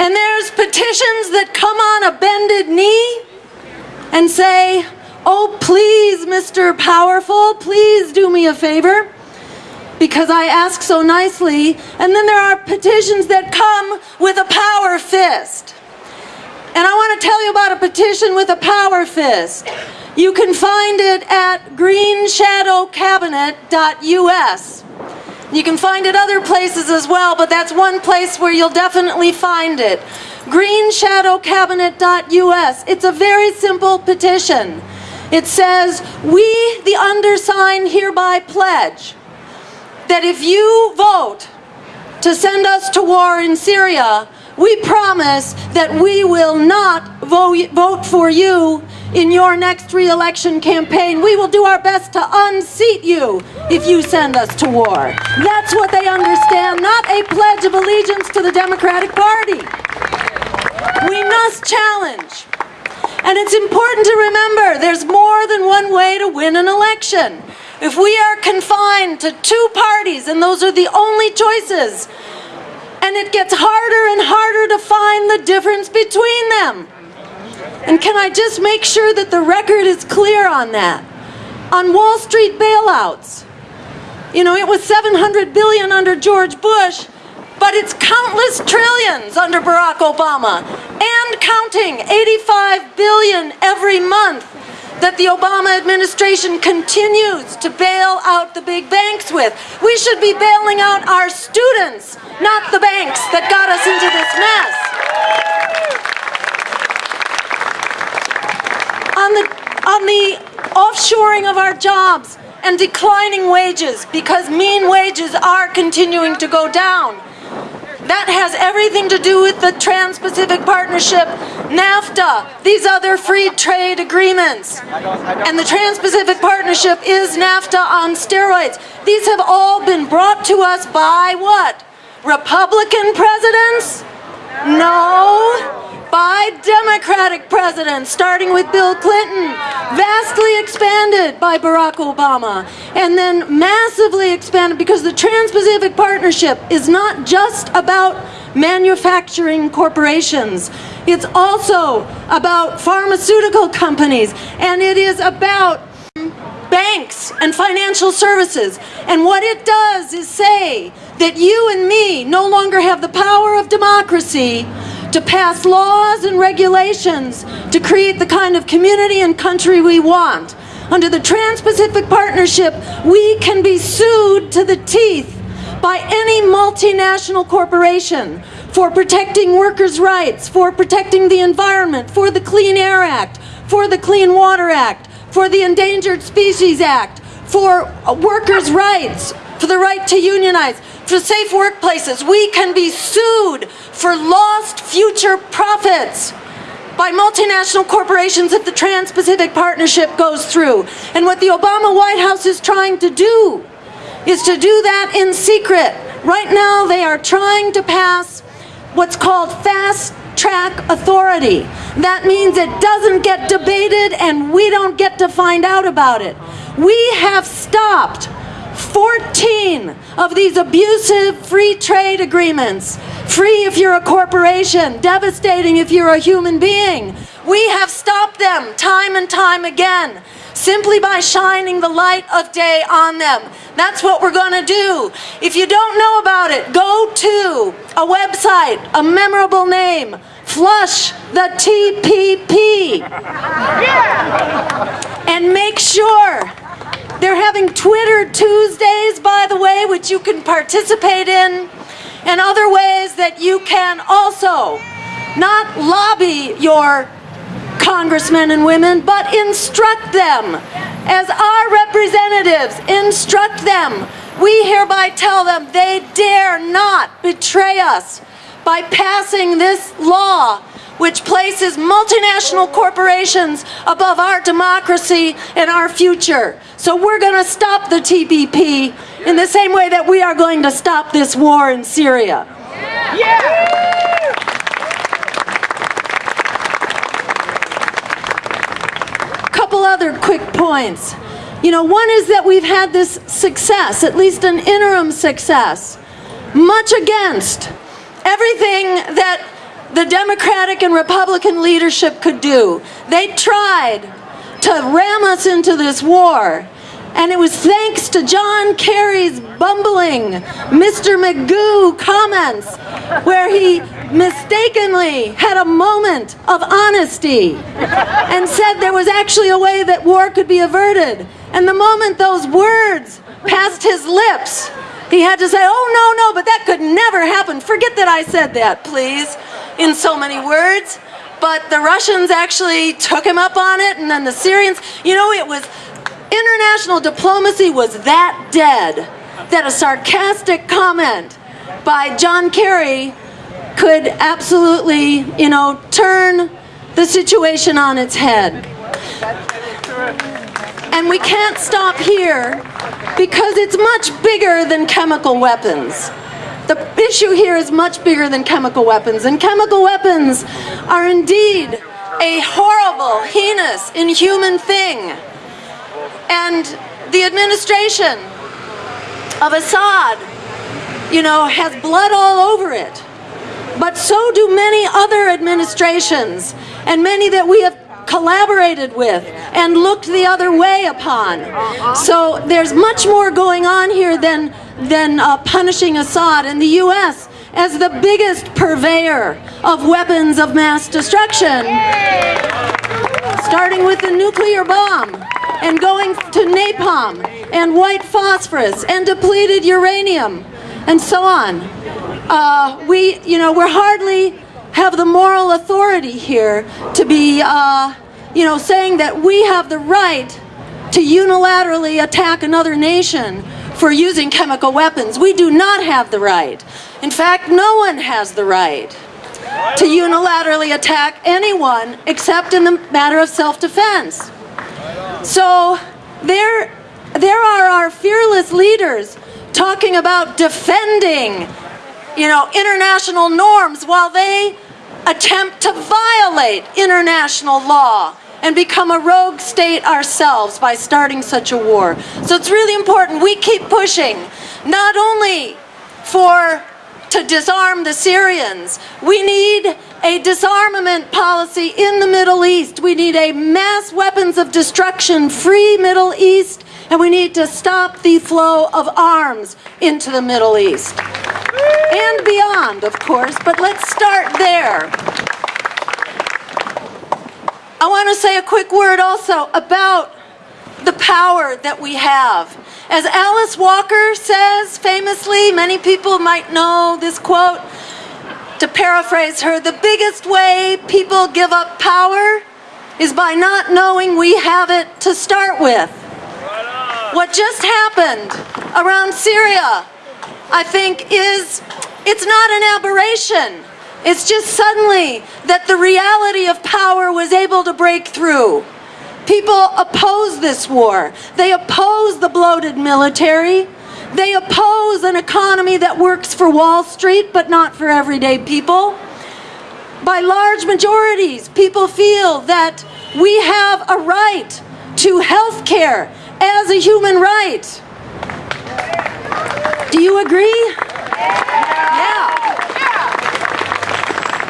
And there's petitions that come on a bended knee and say, oh, please, Mr. Powerful, please do me a favor because I ask so nicely. And then there are petitions that come with a power fist. And I want to tell you about a petition with a power fist. You can find it at greenshadowcabinet.us. You can find it other places as well, but that's one place where you'll definitely find it. greenshadowcabinet.us. It's a very simple petition. It says, we, the undersigned, hereby pledge that if you vote to send us to war in Syria, we promise that we will not vote for you in your next re-election campaign. We will do our best to unseat you if you send us to war. That's what they understand, not a pledge of allegiance to the Democratic Party. We must challenge. And it's important to remember there's more than one way to win an election. If we are confined to two parties and those are the only choices, and it gets harder and harder to find the difference between them. And can I just make sure that the record is clear on that? On Wall Street bailouts, you know, it was 700 billion under George Bush, but it's countless trillions under Barack Obama and counting 85 billion every month that the Obama administration continues to bail out the big banks with. We should be bailing out our students, not the banks that got us into this mess. On the, on the offshoring of our jobs and declining wages because mean wages are continuing to go down. That has everything to do with the Trans-Pacific Partnership, NAFTA, these other free trade agreements. And the Trans-Pacific Partnership is NAFTA on steroids. These have all been brought to us by what? Republican presidents? No by Democratic presidents, starting with Bill Clinton, vastly expanded by Barack Obama, and then massively expanded because the Trans-Pacific Partnership is not just about manufacturing corporations. It's also about pharmaceutical companies, and it is about banks and financial services. And what it does is say that you and me no longer have the power of democracy to pass laws and regulations to create the kind of community and country we want. Under the Trans-Pacific Partnership, we can be sued to the teeth by any multinational corporation for protecting workers' rights, for protecting the environment, for the Clean Air Act, for the Clean Water Act, for the Endangered Species Act, for workers' rights, for the right to unionize, for safe workplaces. We can be sued for lost future profits by multinational corporations if the Trans-Pacific Partnership goes through. And what the Obama White House is trying to do is to do that in secret. Right now they are trying to pass what's called fast track authority. That means it doesn't get debated and we don't get to find out about it. We have stopped 14 of these abusive free trade agreements. Free if you're a corporation, devastating if you're a human being. We have stopped them time and time again simply by shining the light of day on them. That's what we're going to do. If you don't know about it, go to a website, a memorable name, Flush the TPP. Yeah. And make sure having Twitter Tuesdays, by the way, which you can participate in, and other ways that you can also not lobby your congressmen and women, but instruct them. As our representatives, instruct them. We hereby tell them they dare not betray us by passing this law which places multinational corporations above our democracy and our future. So we're going to stop the TPP in the same way that we are going to stop this war in Syria. Yeah. Couple other quick points. You know, one is that we've had this success, at least an interim success, much against everything that the Democratic and Republican leadership could do. They tried to ram us into this war. And it was thanks to John Kerry's bumbling Mr. Magoo comments where he mistakenly had a moment of honesty and said there was actually a way that war could be averted. And the moment those words passed his lips, he had to say, oh no, no, but that could never happen. Forget that I said that, please, in so many words. But the Russians actually took him up on it, and then the Syrians, you know, it was, international diplomacy was that dead that a sarcastic comment by John Kerry could absolutely, you know, turn the situation on its head. And we can't stop here because it's much bigger than chemical weapons. The issue here is much bigger than chemical weapons, and chemical weapons are indeed a horrible, heinous, inhuman thing. And the administration of Assad, you know, has blood all over it. But so do many other administrations, and many that we have collaborated with and looked the other way upon. So there's much more going on here than, than uh, punishing Assad. And the U.S., as the biggest purveyor of weapons of mass destruction, starting with the nuclear bomb and going to napalm and white phosphorus and depleted uranium and so on. Uh, we, you know, we're hardly have the moral authority here to be, uh, you know, saying that we have the right to unilaterally attack another nation for using chemical weapons. We do not have the right. In fact, no one has the right to unilaterally attack anyone except in the matter of self-defense. So there, there are our fearless leaders talking about defending you know, international norms while they attempt to violate international law and become a rogue state ourselves by starting such a war. So it's really important we keep pushing, not only for to disarm the Syrians, we need a disarmament policy in the Middle East. We need a mass weapons of destruction free Middle East and we need to stop the flow of arms into the Middle East. And beyond, of course, but let's start there. I want to say a quick word also about the power that we have. As Alice Walker says famously, many people might know this quote, to paraphrase her, the biggest way people give up power is by not knowing we have it to start with. What just happened around Syria, I think, is it's not an aberration. It's just suddenly that the reality of power was able to break through. People oppose this war. They oppose the bloated military. They oppose an economy that works for Wall Street but not for everyday people. By large majorities, people feel that we have a right to health care as a human right. Do you agree? Yeah.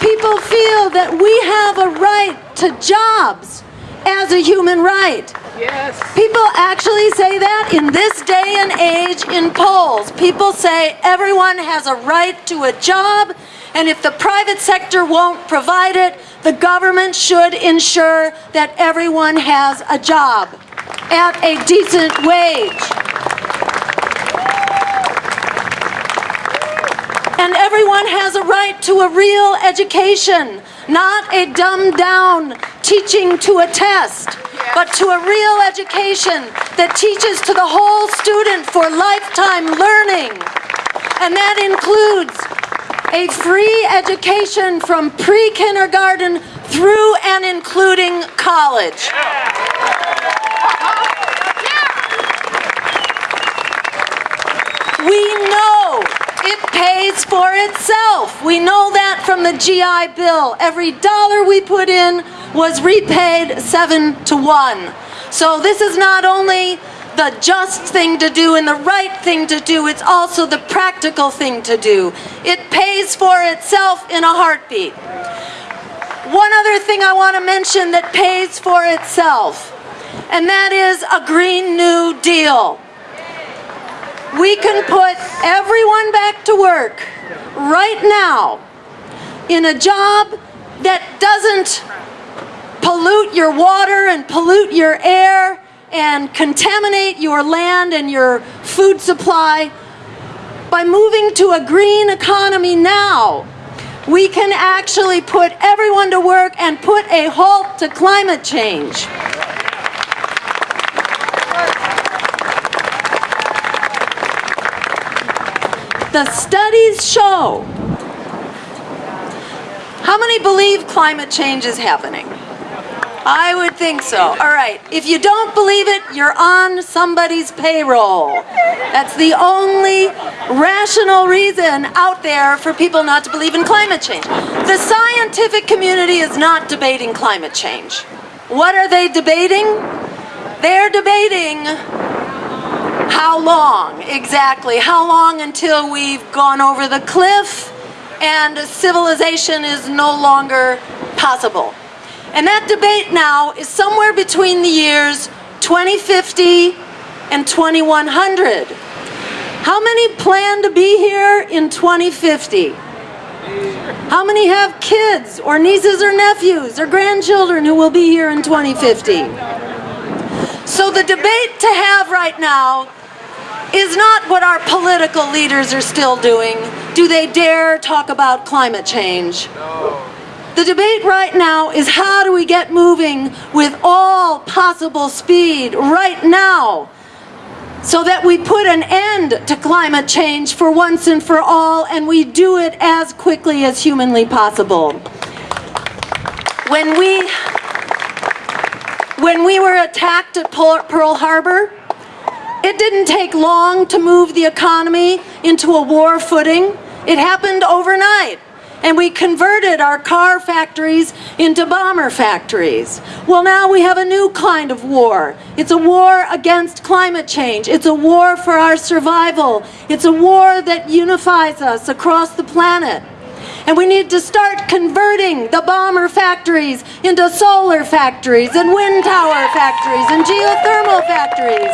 People feel that we have a right to jobs as a human right. Yes. People actually say that in this day and age in polls. People say everyone has a right to a job and if the private sector won't provide it, the government should ensure that everyone has a job at a decent wage. And everyone has a right to a real education, not a dumbed down teaching to a test, but to a real education that teaches to the whole student for lifetime learning. And that includes a free education from pre-kindergarten through and including college. We know pays for itself. We know that from the GI Bill. Every dollar we put in was repaid seven to one. So this is not only the just thing to do and the right thing to do, it's also the practical thing to do. It pays for itself in a heartbeat. One other thing I want to mention that pays for itself, and that is a Green New Deal. We can put everyone to work right now in a job that doesn't pollute your water and pollute your air and contaminate your land and your food supply. By moving to a green economy now, we can actually put everyone to work and put a halt to climate change. The studies show. How many believe climate change is happening? I would think so. All right. If you don't believe it, you're on somebody's payroll. That's the only rational reason out there for people not to believe in climate change. The scientific community is not debating climate change. What are they debating? They're debating how long exactly? How long until we've gone over the cliff and civilization is no longer possible? And that debate now is somewhere between the years 2050 and 2100. How many plan to be here in 2050? How many have kids or nieces or nephews or grandchildren who will be here in 2050? So the debate to have right now is not what our political leaders are still doing. Do they dare talk about climate change? No. The debate right now is how do we get moving with all possible speed right now so that we put an end to climate change for once and for all and we do it as quickly as humanly possible. When we, when we were attacked at Pearl Harbor, it didn't take long to move the economy into a war footing. It happened overnight and we converted our car factories into bomber factories. Well, now we have a new kind of war. It's a war against climate change. It's a war for our survival. It's a war that unifies us across the planet. And we need to start converting the bomber factories into solar factories and wind tower factories and geothermal factories.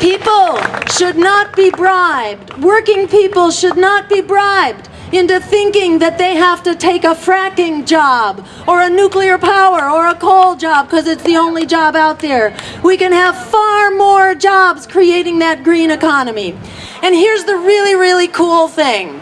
People should not be bribed. Working people should not be bribed into thinking that they have to take a fracking job or a nuclear power or a coal job because it's the only job out there. We can have far more jobs creating that green economy. And here's the really, really cool thing.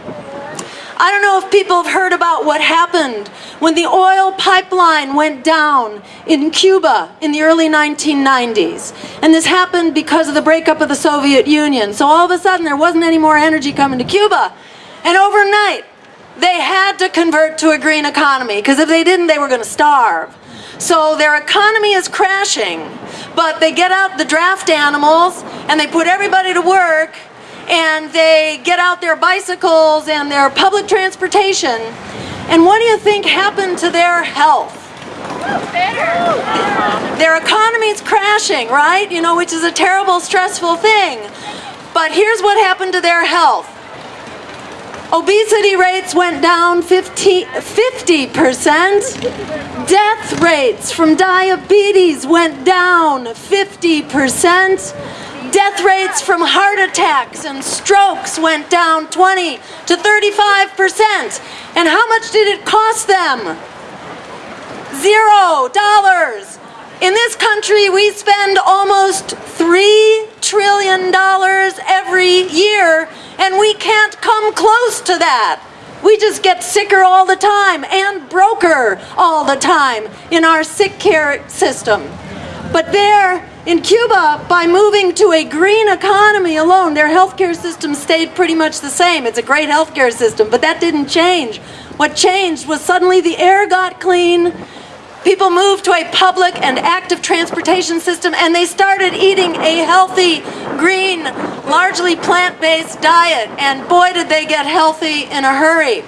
I don't know if people have heard about what happened when the oil pipeline went down in Cuba in the early 1990s. And this happened because of the breakup of the Soviet Union. So all of a sudden there wasn't any more energy coming to Cuba. And overnight, they had to convert to a green economy because if they didn't, they were going to starve. So their economy is crashing, but they get out the draft animals and they put everybody to work and they get out their bicycles and their public transportation and what do you think happened to their health? Their economy is crashing, right? You know, which is a terrible, stressful thing. But here's what happened to their health. Obesity rates went down 50, 50%. Death rates from diabetes went down 50%. Death rates from heart attacks and strokes went down 20 to 35%. And how much did it cost them? Zero dollars. In this country, we spend almost $3 trillion every year, and we can't come close to that. We just get sicker all the time and broker all the time in our sick care system. But there, in Cuba, by moving to a green economy alone, their healthcare system stayed pretty much the same. It's a great healthcare system, but that didn't change. What changed was suddenly the air got clean, people moved to a public and active transportation system, and they started eating a healthy, green, largely plant-based diet, and boy did they get healthy in a hurry.